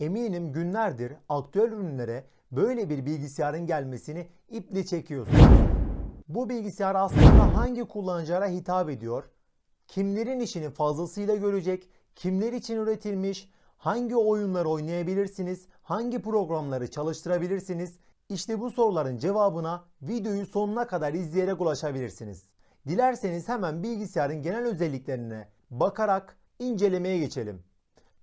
Eminim günlerdir aktüel ürünlere böyle bir bilgisayarın gelmesini iple çekiyorsunuz. Bu bilgisayar aslında hangi kullanıcılara hitap ediyor? Kimlerin işini fazlasıyla görecek? Kimler için üretilmiş? Hangi oyunları oynayabilirsiniz? Hangi programları çalıştırabilirsiniz? İşte bu soruların cevabına videoyu sonuna kadar izleyerek ulaşabilirsiniz. Dilerseniz hemen bilgisayarın genel özelliklerine bakarak incelemeye geçelim.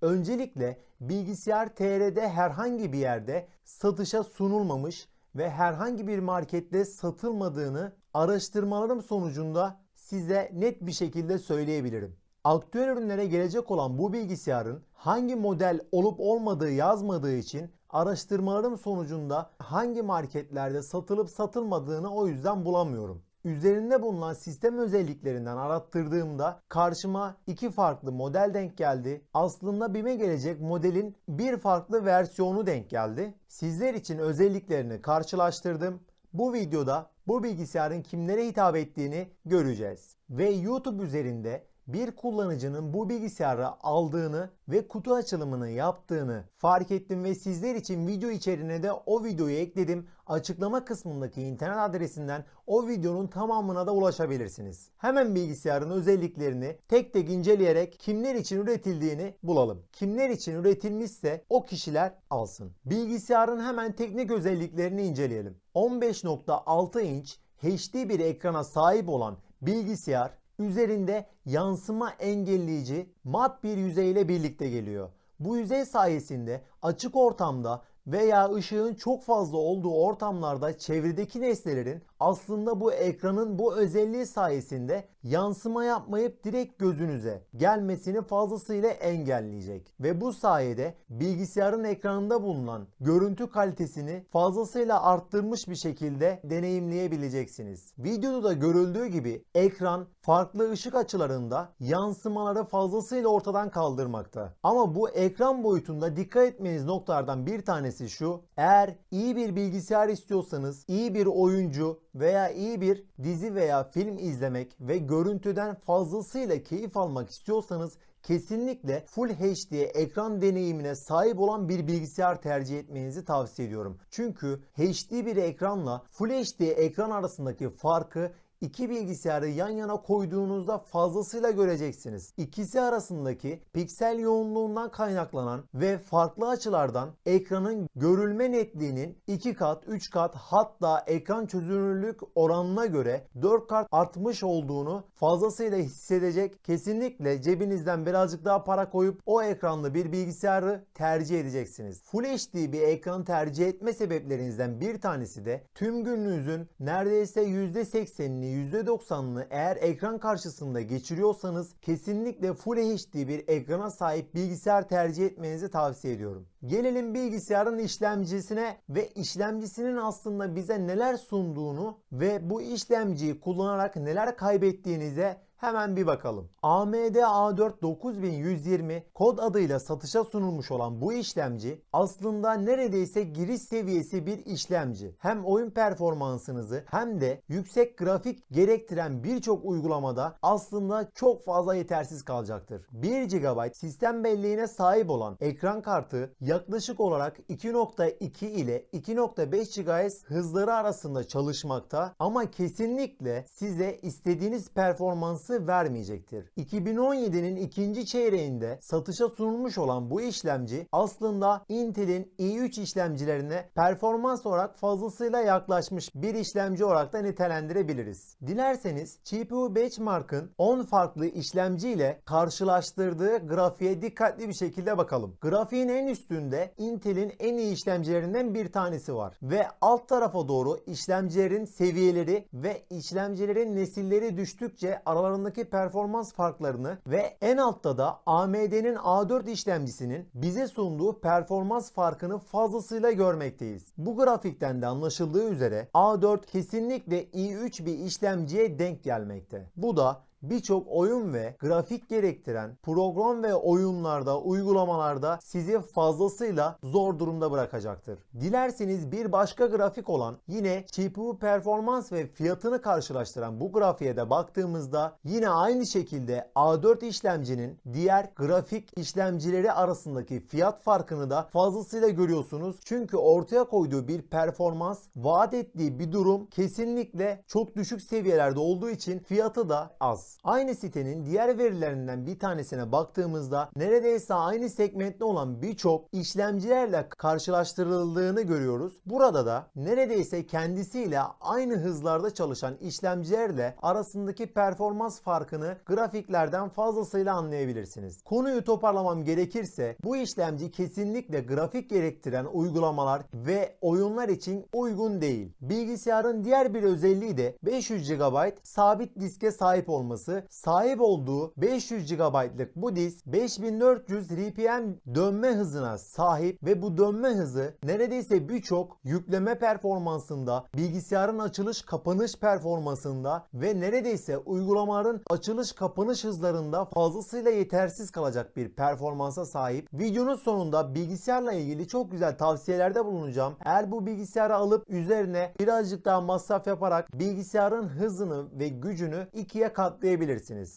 Öncelikle bilgisayar TR'de herhangi bir yerde satışa sunulmamış ve herhangi bir markette satılmadığını araştırmalarım sonucunda size net bir şekilde söyleyebilirim. Aktüel ürünlere gelecek olan bu bilgisayarın hangi model olup olmadığı yazmadığı için araştırmalarım sonucunda hangi marketlerde satılıp satılmadığını o yüzden bulamıyorum. Üzerinde bulunan sistem özelliklerinden arattırdığımda karşıma iki farklı model denk geldi. Aslında BİM'e gelecek modelin bir farklı versiyonu denk geldi. Sizler için özelliklerini karşılaştırdım. Bu videoda bu bilgisayarın kimlere hitap ettiğini göreceğiz. Ve YouTube üzerinde bir kullanıcının bu bilgisayarı aldığını ve kutu açılımını yaptığını fark ettim ve sizler için video içeriğine de o videoyu ekledim. Açıklama kısmındaki internet adresinden o videonun tamamına da ulaşabilirsiniz. Hemen bilgisayarın özelliklerini tek tek inceleyerek kimler için üretildiğini bulalım. Kimler için üretilmişse o kişiler alsın. Bilgisayarın hemen teknik özelliklerini inceleyelim. 15.6 inç HD bir ekrana sahip olan bilgisayar üzerinde yansıma engelleyici mat bir yüzeyle birlikte geliyor. Bu yüzey sayesinde açık ortamda veya ışığın çok fazla olduğu ortamlarda çevredeki nesnelerin aslında bu ekranın bu özelliği sayesinde yansıma yapmayıp direkt gözünüze gelmesini fazlasıyla engelleyecek. Ve bu sayede bilgisayarın ekranında bulunan görüntü kalitesini fazlasıyla arttırmış bir şekilde deneyimleyebileceksiniz. Videoda da görüldüğü gibi ekran farklı ışık açılarında yansımaları fazlasıyla ortadan kaldırmakta. Ama bu ekran boyutunda dikkat etmeniz noktalardan bir tanesi şu. Eğer iyi bir bilgisayar istiyorsanız, iyi bir oyuncu veya iyi bir dizi veya film izlemek ve görüntüden fazlasıyla keyif almak istiyorsanız kesinlikle Full HD ekran deneyimine sahip olan bir bilgisayar tercih etmenizi tavsiye ediyorum. Çünkü HD bir ekranla Full HD ekran arasındaki farkı İki bilgisayarı yan yana koyduğunuzda fazlasıyla göreceksiniz. İkisi arasındaki piksel yoğunluğundan kaynaklanan ve farklı açılardan ekranın görülme netliğinin 2 kat, 3 kat hatta ekran çözünürlük oranına göre 4 kat artmış olduğunu fazlasıyla hissedecek. Kesinlikle cebinizden birazcık daha para koyup o ekranlı bir bilgisayarı tercih edeceksiniz. Full HD bir ekran tercih etme sebeplerinizden bir tanesi de tüm gününüzün neredeyse %80'ini %90'ını eğer ekran karşısında geçiriyorsanız kesinlikle Full HD bir ekrana sahip bilgisayar tercih etmenizi tavsiye ediyorum. Gelelim bilgisayarın işlemcisine ve işlemcisinin aslında bize neler sunduğunu ve bu işlemciyi kullanarak neler kaybettiğinize Hemen bir bakalım. AMD A4 9120 kod adıyla satışa sunulmuş olan bu işlemci aslında neredeyse giriş seviyesi bir işlemci. Hem oyun performansınızı hem de yüksek grafik gerektiren birçok uygulamada aslında çok fazla yetersiz kalacaktır. 1 GB sistem belleğine sahip olan ekran kartı yaklaşık olarak 2.2 ile 2.5 GHz hızları arasında çalışmakta ama kesinlikle size istediğiniz performansı performansı vermeyecektir. 2017'nin ikinci çeyreğinde satışa sunulmuş olan bu işlemci aslında Intel'in i3 işlemcilerine performans olarak fazlasıyla yaklaşmış bir işlemci olarak da nitelendirebiliriz. Dilerseniz GPU Benchmark'ın 10 farklı işlemci ile karşılaştırdığı grafiğe dikkatli bir şekilde bakalım. Grafiğin en üstünde Intel'in en iyi işlemcilerinden bir tanesi var ve alt tarafa doğru işlemcilerin seviyeleri ve işlemcilerin nesilleri düştükçe aralarında aralarındaki performans farklarını ve en altta da AMD'nin A4 işlemcisinin bize sunduğu performans farkını fazlasıyla görmekteyiz. Bu grafikten de anlaşıldığı üzere A4 kesinlikle i3 bir işlemciye denk gelmekte. Bu da birçok oyun ve grafik gerektiren program ve oyunlarda, uygulamalarda sizi fazlasıyla zor durumda bırakacaktır. Dilerseniz bir başka grafik olan yine CPU performans ve fiyatını karşılaştıran bu grafiğe de baktığımızda yine aynı şekilde A4 işlemcinin diğer grafik işlemcileri arasındaki fiyat farkını da fazlasıyla görüyorsunuz. Çünkü ortaya koyduğu bir performans vaat ettiği bir durum kesinlikle çok düşük seviyelerde olduğu için fiyatı da az. Aynı sitenin diğer verilerinden bir tanesine baktığımızda neredeyse aynı segmentte olan birçok işlemcilerle karşılaştırıldığını görüyoruz. Burada da neredeyse kendisiyle aynı hızlarda çalışan işlemcilerle arasındaki performans farkını grafiklerden fazlasıyla anlayabilirsiniz. Konuyu toparlamam gerekirse bu işlemci kesinlikle grafik gerektiren uygulamalar ve oyunlar için uygun değil. Bilgisayarın diğer bir özelliği de 500 GB sabit diske sahip olması. Sahip olduğu 500 GB'lık bu disk 5400 RPM dönme hızına sahip ve bu dönme hızı neredeyse birçok yükleme performansında, bilgisayarın açılış kapanış performansında ve neredeyse uygulamaların açılış kapanış hızlarında fazlasıyla yetersiz kalacak bir performansa sahip. Videonun sonunda bilgisayarla ilgili çok güzel tavsiyelerde bulunacağım. Eğer bu bilgisayarı alıp üzerine birazcık daha masraf yaparak bilgisayarın hızını ve gücünü ikiye katlayabilirsiniz.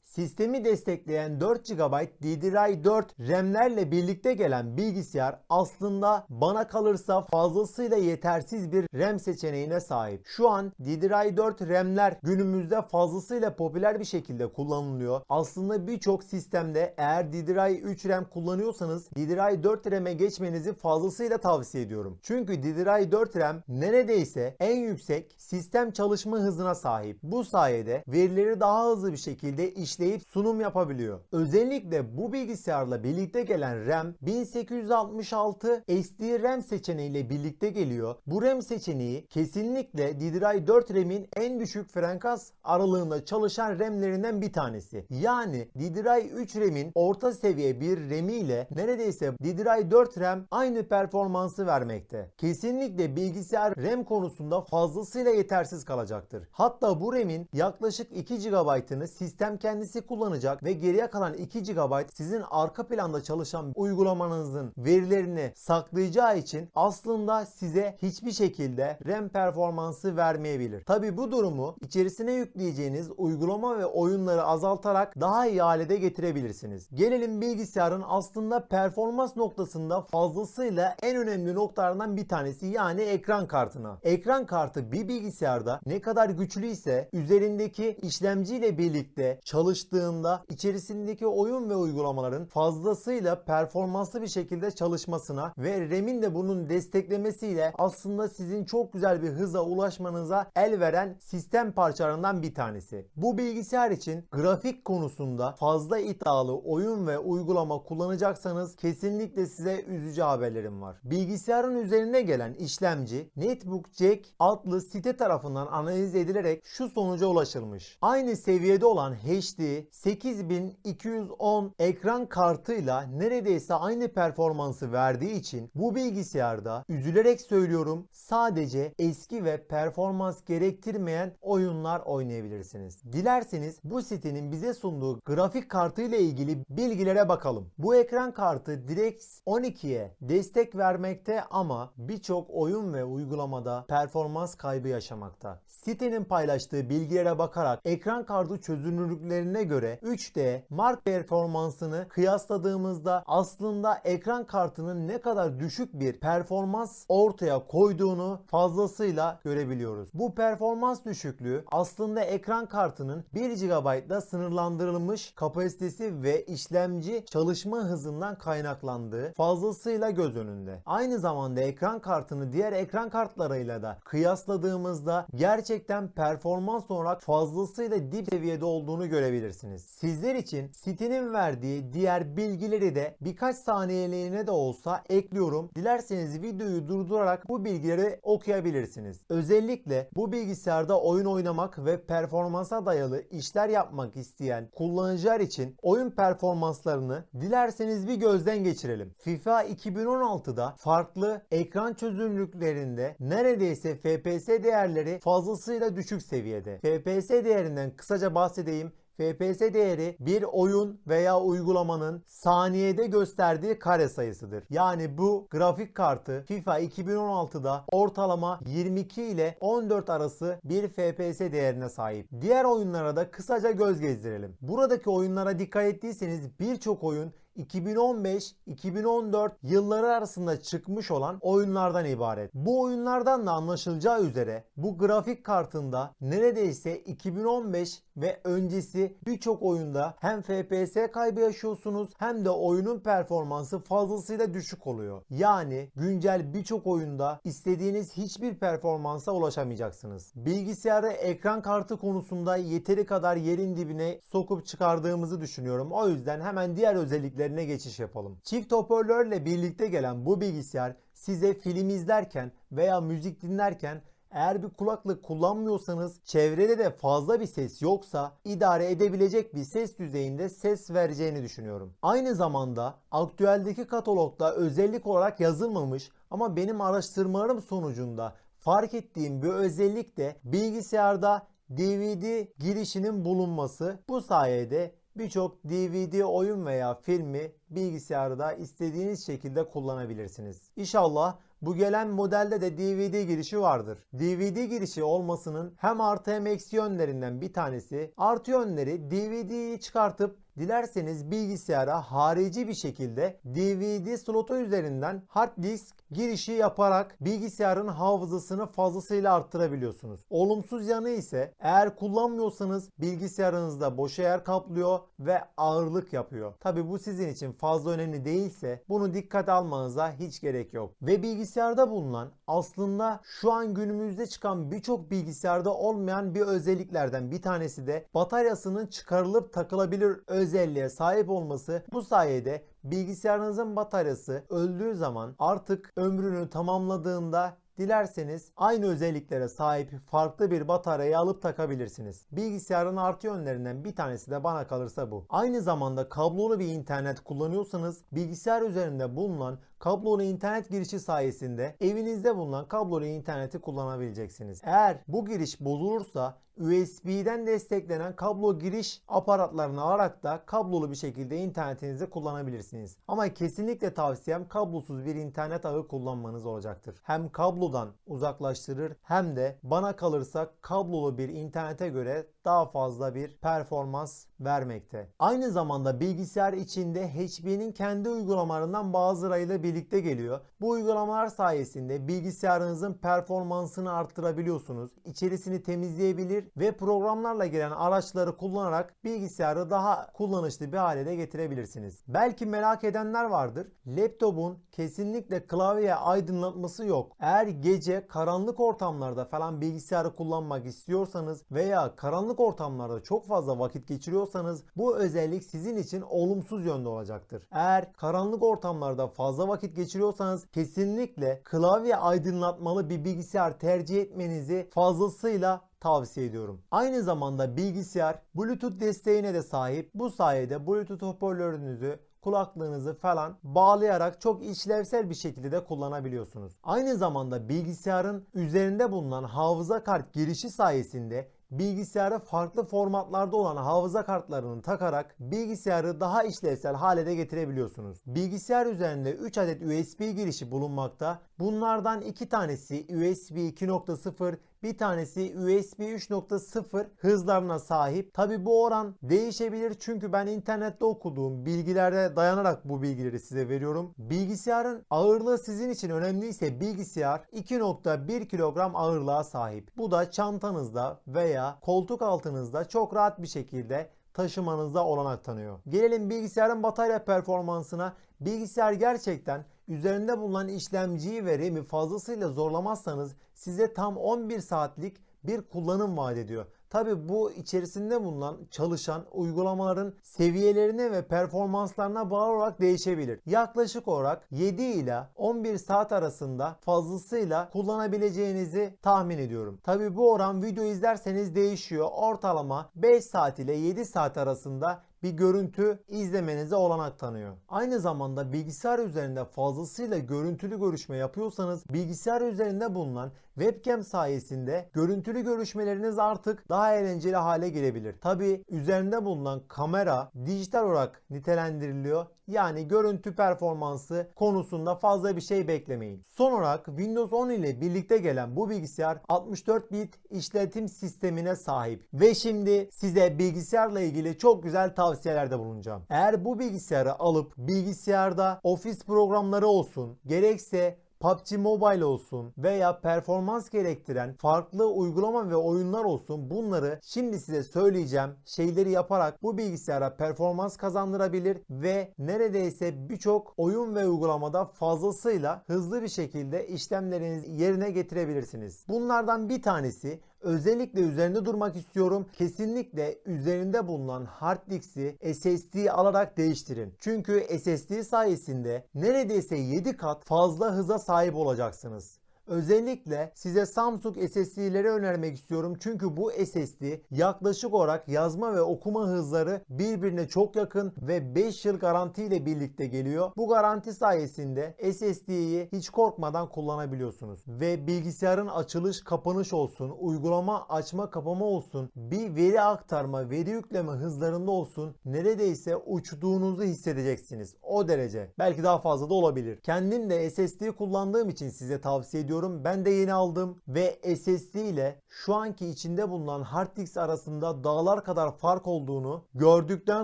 Sistemi destekleyen 4 GB DDR4 RAM'lerle birlikte gelen bilgisayar aslında bana kalırsa fazlasıyla yetersiz bir RAM seçeneğine sahip. Şu an DDR4 RAM'ler günümüzde fazlasıyla popüler bir şekilde kullanılıyor. Aslında birçok sistemde eğer DDR3 RAM kullanıyorsanız DDR4 RAM'e geçmenizi fazlasıyla tavsiye ediyorum. Çünkü DDR4 RAM neredeyse en yüksek sistem çalışma hızına sahip. Bu sayede verileri daha hızlı bir şekilde işleyip sunum yapabiliyor. Özellikle bu bilgisayarla birlikte gelen RAM 1866 SD RAM seçeneğiyle birlikte geliyor. Bu RAM seçeneği kesinlikle DDR4 RAM'in en düşük frekans aralığında çalışan RAM'lerinden bir tanesi. Yani DDR3 RAM'in orta seviye bir RAM'i ile neredeyse DDR4 RAM aynı performansı vermekte. Kesinlikle bilgisayar RAM konusunda fazlasıyla yetersiz kalacaktır. Hatta bu RAM'in yaklaşık 2 GB'ını sistem kendisi kullanacak ve geriye kalan 2 GB sizin arka planda çalışan uygulamanızın verilerini saklayacağı için aslında size hiçbir şekilde RAM performansı vermeyebilir. Tabi bu durumu içerisine yükleyeceğiniz uygulama ve oyunları azaltarak daha iyi hale getirebilirsiniz. Gelelim bilgisayarın aslında performans noktasında fazlasıyla en önemli noktalardan bir tanesi yani ekran kartına. Ekran kartı bir bilgisayarda ne kadar güçlü ise üzerindeki işlemciyle birlikte çalıştığında içerisindeki oyun ve uygulamaların fazlasıyla performanslı bir şekilde çalışmasına ve RAM'in de bunun desteklemesiyle aslında sizin çok güzel bir hıza ulaşmanıza el veren sistem parçalarından bir tanesi. Bu bilgisayar için grafik konusunda fazla iddialı oyun ve uygulama kullanacaksanız kesinlikle size üzücü haberlerim var. Bilgisayarın üzerine gelen işlemci Netbook Jack adlı site tarafından analiz edilerek şu sonuca ulaşılmış. Aynı seviyede olan HD 8210 ekran kartıyla neredeyse aynı performansı verdiği için bu bilgisayarda üzülerek söylüyorum sadece eski ve performans gerektirmeyen oyunlar oynayabilirsiniz. Dilerseniz bu sitenin bize sunduğu grafik kartı ile ilgili bilgilere bakalım. Bu ekran kartı DirectX 12'ye destek vermekte ama birçok oyun ve uygulamada performans kaybı yaşamakta. Sitenin paylaştığı bilgilere bakarak ekran kartı çözünürlüklerine göre 3D mark performansını kıyasladığımızda aslında ekran kartının ne kadar düşük bir performans ortaya koyduğunu fazlasıyla görebiliyoruz. Bu performans düşüklüğü aslında ekran kartının 1 GB'da sınırlandırılmış kapasitesi ve işlemci çalışma hızından kaynaklandığı fazlasıyla göz önünde. Aynı zamanda ekran kartını diğer ekran kartlarıyla da kıyasladığımızda gerçekten performans olarak fazlasıyla dip seviyede olduğunu görebilirsiniz. Sizler için sitenin verdiği diğer bilgileri de birkaç saniyeliğine de olsa ekliyorum. Dilerseniz videoyu durdurarak bu bilgileri okuyabilirsiniz. Özellikle bu bilgisayarda oyun oynamak ve performansa dayalı işler yapmak isteyen kullanıcılar için oyun performanslarını dilerseniz bir gözden geçirelim. FIFA 2016'da farklı ekran çözünürlüklerinde neredeyse FPS değerleri fazlasıyla düşük seviyede. FPS değerinden kısaca bahsedeyim. FPS değeri bir oyun veya uygulamanın saniyede gösterdiği kare sayısıdır. Yani bu grafik kartı FIFA 2016'da ortalama 22 ile 14 arası bir FPS değerine sahip. Diğer oyunlara da kısaca göz gezdirelim. Buradaki oyunlara dikkat ettiyseniz birçok oyun 2015-2014 yılları arasında çıkmış olan oyunlardan ibaret. Bu oyunlardan da anlaşılacağı üzere bu grafik kartında neredeyse 2015 ve öncesi birçok oyunda hem FPS kaybı yaşıyorsunuz hem de oyunun performansı fazlasıyla düşük oluyor. Yani güncel birçok oyunda istediğiniz hiçbir performansa ulaşamayacaksınız. Bilgisayarı ekran kartı konusunda yeteri kadar yerin dibine sokup çıkardığımızı düşünüyorum. O yüzden hemen diğer özelliklerine geçiş yapalım. Çift hoparlörle birlikte gelen bu bilgisayar size film izlerken veya müzik dinlerken eğer bir kulaklık kullanmıyorsanız çevrede de fazla bir ses yoksa idare edebilecek bir ses düzeyinde ses vereceğini düşünüyorum. Aynı zamanda aktüeldeki katalogda özellik olarak yazılmamış ama benim araştırmalarım sonucunda fark ettiğim bir özellik de bilgisayarda DVD girişinin bulunması. Bu sayede birçok DVD oyun veya filmi bilgisayarda istediğiniz şekilde kullanabilirsiniz. İnşallah bu gelen modelde de DVD girişi vardır. DVD girişi olmasının hem artı hem eksi yönlerinden bir tanesi. Artı yönleri DVD'yi çıkartıp dilerseniz bilgisayara harici bir şekilde DVD slotu üzerinden hard disk girişi yaparak bilgisayarın hafızasını fazlasıyla arttırabiliyorsunuz. Olumsuz yanı ise eğer kullanmıyorsanız bilgisayarınızda boş yer kaplıyor ve ağırlık yapıyor. Tabi bu sizin için fazla önemli değilse bunu dikkat almanıza hiç gerek yok. Ve bilgisayarda bulunan aslında şu an günümüzde çıkan birçok bilgisayarda olmayan bir özelliklerden bir tanesi de bataryasının çıkarılıp takılabilir özelliğe sahip olması bu sayede bilgisayarınızın bataryası öldüğü zaman artık ömrünü tamamladığında Dilerseniz aynı özelliklere sahip farklı bir bataryayı alıp takabilirsiniz. Bilgisayarın artı yönlerinden bir tanesi de bana kalırsa bu. Aynı zamanda kablolu bir internet kullanıyorsanız bilgisayar üzerinde bulunan kablolu internet girişi sayesinde evinizde bulunan kablolu interneti kullanabileceksiniz. Eğer bu giriş bozulursa USB'den desteklenen kablo giriş aparatlarını alarak da kablolu bir şekilde internetinizi kullanabilirsiniz. Ama kesinlikle tavsiyem kablosuz bir internet ağı kullanmanız olacaktır. Hem kablodan uzaklaştırır hem de bana kalırsa kablolu bir internete göre daha fazla bir performans vermekte. Aynı zamanda bilgisayar içinde HP'nin kendi uygulamalarından bazılarıyla birlikte geliyor. Bu uygulamalar sayesinde bilgisayarınızın performansını arttırabiliyorsunuz. İçerisini temizleyebilir ve programlarla gelen araçları kullanarak bilgisayarı daha kullanışlı bir hale de getirebilirsiniz. Belki merak edenler vardır. Laptopun kesinlikle klavye aydınlatması yok. Eğer gece karanlık ortamlarda falan bilgisayarı kullanmak istiyorsanız veya karanlık ortamlarda çok fazla vakit geçiriyorsanız bu özellik sizin için olumsuz yönde olacaktır. Eğer karanlık ortamlarda fazla vakit geçiriyorsanız kesinlikle klavye aydınlatmalı bir bilgisayar tercih etmenizi fazlasıyla tavsiye ediyorum. Aynı zamanda bilgisayar Bluetooth desteğine de sahip. Bu sayede Bluetooth hoparlörünüzü kulaklığınızı falan bağlayarak çok işlevsel bir şekilde de kullanabiliyorsunuz. Aynı zamanda bilgisayarın üzerinde bulunan hafıza kart girişi sayesinde bilgisayara farklı formatlarda olan hafıza kartlarını takarak bilgisayarı daha işlevsel hale de getirebiliyorsunuz. Bilgisayar üzerinde 3 adet USB girişi bulunmakta. Bunlardan 2 tanesi USB 2.0 bir tanesi USB 3.0 hızlarına sahip. Tabi bu oran değişebilir çünkü ben internette okuduğum bilgilere dayanarak bu bilgileri size veriyorum. Bilgisayarın ağırlığı sizin için önemliyse bilgisayar 2.1 kilogram ağırlığa sahip. Bu da çantanızda veya koltuk altınızda çok rahat bir şekilde taşımanızda olanak tanıyor. Gelelim bilgisayarın batarya performansına. Bilgisayar gerçekten üzerinde bulunan işlemciyi ve RAM'i fazlasıyla zorlamazsanız size tam 11 saatlik bir kullanım vaat ediyor. Tabi bu içerisinde bulunan çalışan uygulamaların seviyelerine ve performanslarına bağlı olarak değişebilir. Yaklaşık olarak 7 ile 11 saat arasında fazlasıyla kullanabileceğinizi tahmin ediyorum. Tabi bu oran video izlerseniz değişiyor. Ortalama 5 saat ile 7 saat arasında bir görüntü izlemenize olanak tanıyor. Aynı zamanda bilgisayar üzerinde fazlasıyla görüntülü görüşme yapıyorsanız bilgisayar üzerinde bulunan webcam sayesinde görüntülü görüşmeleriniz artık daha eğlenceli hale gelebilir. Tabi üzerinde bulunan kamera dijital olarak nitelendiriliyor. Yani görüntü performansı konusunda fazla bir şey beklemeyin. Son olarak Windows 10 ile birlikte gelen bu bilgisayar 64 bit işletim sistemine sahip. Ve şimdi size bilgisayarla ilgili çok güzel tavsiyelerde bulunacağım. Eğer bu bilgisayarı alıp bilgisayarda ofis programları olsun gerekse PUBG Mobile olsun veya performans gerektiren farklı uygulama ve oyunlar olsun bunları şimdi size söyleyeceğim şeyleri yaparak bu bilgisayara performans kazandırabilir ve neredeyse birçok oyun ve uygulamada fazlasıyla hızlı bir şekilde işlemlerinizi yerine getirebilirsiniz. Bunlardan bir tanesi Özellikle üzerinde durmak istiyorum. Kesinlikle üzerinde bulunan hard disk'i SSD alarak değiştirin. Çünkü SSD sayesinde neredeyse 7 kat fazla hıza sahip olacaksınız. Özellikle size Samsung SSD'leri önermek istiyorum. Çünkü bu SSD yaklaşık olarak yazma ve okuma hızları birbirine çok yakın ve 5 yıl garanti ile birlikte geliyor. Bu garanti sayesinde SSD'yi hiç korkmadan kullanabiliyorsunuz. Ve bilgisayarın açılış kapanış olsun, uygulama açma kapama olsun, bir veri aktarma, veri yükleme hızlarında olsun neredeyse uçtuğunuzu hissedeceksiniz. O derece. Belki daha fazla da olabilir. Kendim de SSD kullandığım için size tavsiye ediyorum ediyorum. Ben de yeni aldım ve SSD ile şu anki içinde bulunan hard disk arasında dağlar kadar fark olduğunu gördükten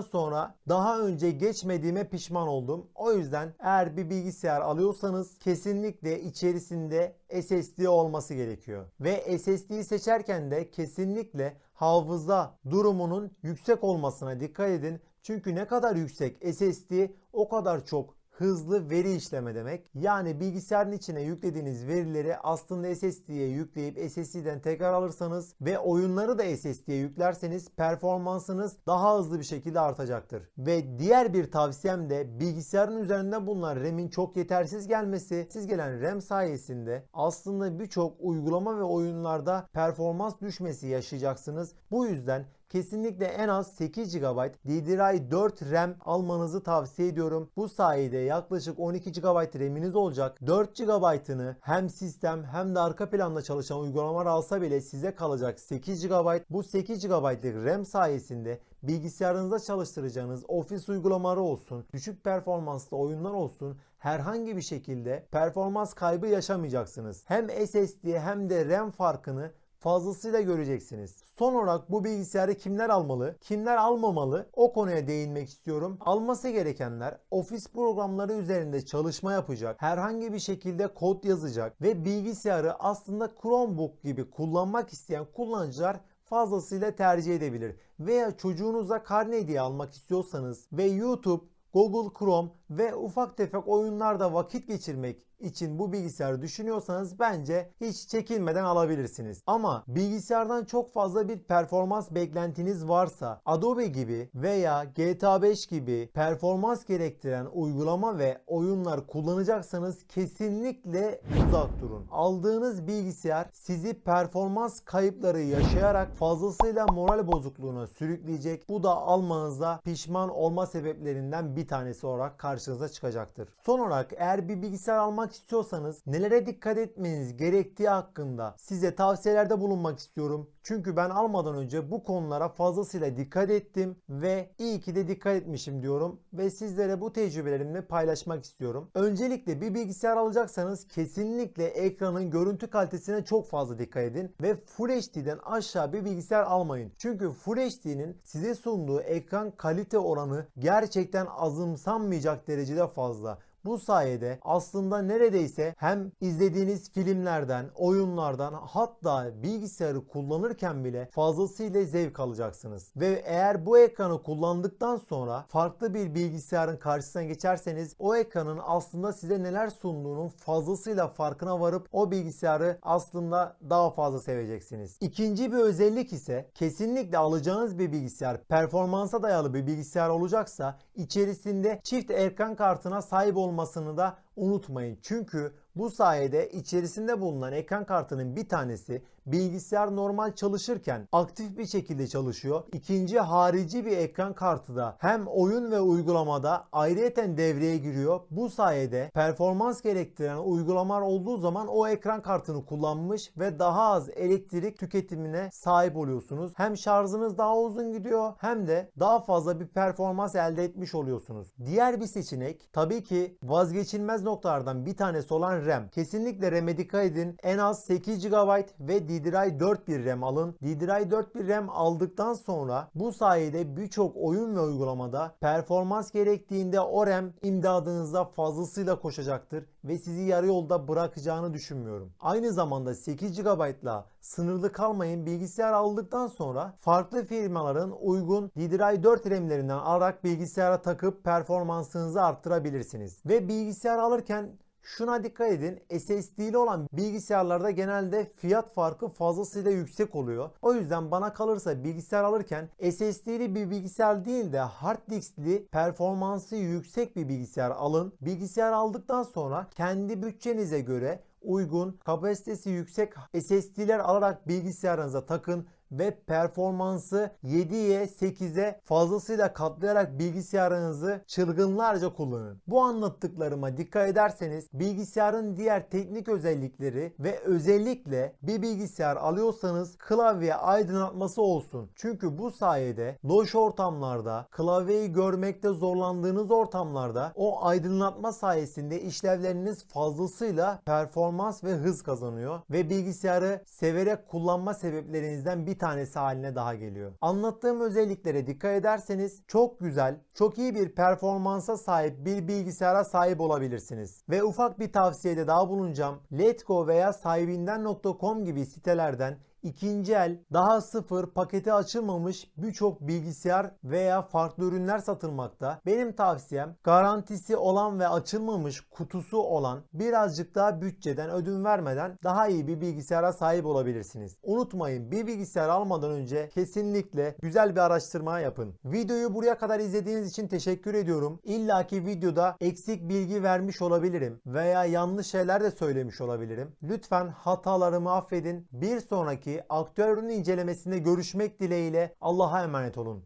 sonra daha önce geçmediğime pişman oldum. O yüzden eğer bir bilgisayar alıyorsanız kesinlikle içerisinde SSD olması gerekiyor. Ve SSD'yi seçerken de kesinlikle hafıza durumunun yüksek olmasına dikkat edin. Çünkü ne kadar yüksek SSD o kadar çok hızlı veri işleme demek. Yani bilgisayarın içine yüklediğiniz verileri aslında SSD'ye yükleyip SSD'den tekrar alırsanız ve oyunları da SSD'ye yüklerseniz performansınız daha hızlı bir şekilde artacaktır. Ve diğer bir tavsiyem de bilgisayarın üzerinde bulunan RAM'in çok yetersiz gelmesi. Siz gelen RAM sayesinde aslında birçok uygulama ve oyunlarda performans düşmesi yaşayacaksınız. Bu yüzden kesinlikle en az 8 GB DDR4 RAM almanızı tavsiye ediyorum. Bu sayede yaklaşık 12 GB RAM'iniz olacak. 4 GB'ını hem sistem hem de arka planda çalışan uygulamalar alsa bile size kalacak 8 GB. Bu 8 GB'lık RAM sayesinde bilgisayarınızda çalıştıracağınız ofis uygulamaları olsun, düşük performanslı oyunlar olsun herhangi bir şekilde performans kaybı yaşamayacaksınız. Hem SSD hem de RAM farkını fazlasıyla göreceksiniz. Son olarak bu bilgisayarı kimler almalı, kimler almamalı o konuya değinmek istiyorum. Alması gerekenler ofis programları üzerinde çalışma yapacak, herhangi bir şekilde kod yazacak ve bilgisayarı aslında Chromebook gibi kullanmak isteyen kullanıcılar fazlasıyla tercih edebilir. Veya çocuğunuza karne hediye almak istiyorsanız ve YouTube, Google Chrome ve ufak tefek oyunlarda vakit geçirmek için bu bilgisayarı düşünüyorsanız bence hiç çekinmeden alabilirsiniz. Ama bilgisayardan çok fazla bir performans beklentiniz varsa Adobe gibi veya GTA 5 gibi performans gerektiren uygulama ve oyunlar kullanacaksanız kesinlikle uzak durun. Aldığınız bilgisayar sizi performans kayıpları yaşayarak fazlasıyla moral bozukluğuna sürükleyecek. Bu da almanızda pişman olma sebeplerinden bir tanesi olarak karşınıza çıkacaktır. Son olarak eğer bir bilgisayar almak yapmak istiyorsanız nelere dikkat etmeniz gerektiği hakkında size tavsiyelerde bulunmak istiyorum. Çünkü ben almadan önce bu konulara fazlasıyla dikkat ettim ve iyi ki de dikkat etmişim diyorum ve sizlere bu tecrübelerimi paylaşmak istiyorum. Öncelikle bir bilgisayar alacaksanız kesinlikle ekranın görüntü kalitesine çok fazla dikkat edin ve Full HD'den aşağı bir bilgisayar almayın. Çünkü Full HD'nin size sunduğu ekran kalite oranı gerçekten azımsanmayacak derecede fazla. Bu sayede aslında neredeyse hem izlediğiniz filmlerden, oyunlardan hatta bilgisayarı kullanırken bile fazlasıyla zevk alacaksınız. Ve eğer bu ekranı kullandıktan sonra farklı bir bilgisayarın karşısına geçerseniz o ekranın aslında size neler sunduğunun fazlasıyla farkına varıp o bilgisayarı aslında daha fazla seveceksiniz. İkinci bir özellik ise kesinlikle alacağınız bir bilgisayar performansa dayalı bir bilgisayar olacaksa içerisinde çift ekran kartına sahip olması olmasını da unutmayın. Çünkü bu sayede içerisinde bulunan ekran kartının bir tanesi bilgisayar normal çalışırken aktif bir şekilde çalışıyor. İkinci harici bir ekran kartı da hem oyun ve uygulamada ayrıyeten devreye giriyor. Bu sayede performans gerektiren uygulamalar olduğu zaman o ekran kartını kullanmış ve daha az elektrik tüketimine sahip oluyorsunuz. Hem şarjınız daha uzun gidiyor hem de daha fazla bir performans elde etmiş oluyorsunuz. Diğer bir seçenek tabii ki vazgeçilmez noktalardan bir tanesi olan RAM. Kesinlikle RAM'e dikkat edin. En az 8 GB ve DDR4 bir RAM alın. DDR4 bir RAM aldıktan sonra bu sayede birçok oyun ve uygulamada performans gerektiğinde o RAM imdadınıza fazlasıyla koşacaktır ve sizi yarı yolda bırakacağını düşünmüyorum. Aynı zamanda 8 GB'la sınırlı kalmayın bilgisayar aldıktan sonra farklı firmaların uygun DDR4 RAM'lerinden alarak bilgisayara takıp performansınızı arttırabilirsiniz. Ve bilgisayar alırken Şuna dikkat edin. SSD'li olan bilgisayarlarda genelde fiyat farkı fazlasıyla yüksek oluyor. O yüzden bana kalırsa bilgisayar alırken SSD'li bir bilgisayar değil de hard diskli performansı yüksek bir bilgisayar alın. Bilgisayar aldıktan sonra kendi bütçenize göre uygun, kapasitesi yüksek SSD'ler alarak bilgisayarınıza takın ve performansı 7'ye 8'e fazlasıyla katlayarak bilgisayarınızı çılgınlarca kullanın. Bu anlattıklarıma dikkat ederseniz bilgisayarın diğer teknik özellikleri ve özellikle bir bilgisayar alıyorsanız klavye aydınlatması olsun. Çünkü bu sayede loş ortamlarda klavyeyi görmekte zorlandığınız ortamlarda o aydınlatma sayesinde işlevleriniz fazlasıyla performans ve hız kazanıyor ve bilgisayarı severek kullanma sebeplerinizden bir tanesi haline daha geliyor. Anlattığım özelliklere dikkat ederseniz çok güzel, çok iyi bir performansa sahip bir bilgisayara sahip olabilirsiniz. Ve ufak bir tavsiyede daha bulunacağım. Letgo veya sahibinden.com gibi sitelerden ikinci el, daha sıfır, paketi açılmamış birçok bilgisayar veya farklı ürünler satılmakta. Benim tavsiyem garantisi olan ve açılmamış kutusu olan birazcık daha bütçeden ödün vermeden daha iyi bir bilgisayara sahip olabilirsiniz. Unutmayın bir bilgisayar almadan önce kesinlikle güzel bir araştırma yapın. Videoyu buraya kadar izlediğiniz için teşekkür ediyorum. İlla ki videoda eksik bilgi vermiş olabilirim veya yanlış şeyler de söylemiş olabilirim. Lütfen hatalarımı affedin. Bir sonraki aktüel ürün incelemesinde görüşmek dileğiyle Allah'a emanet olun.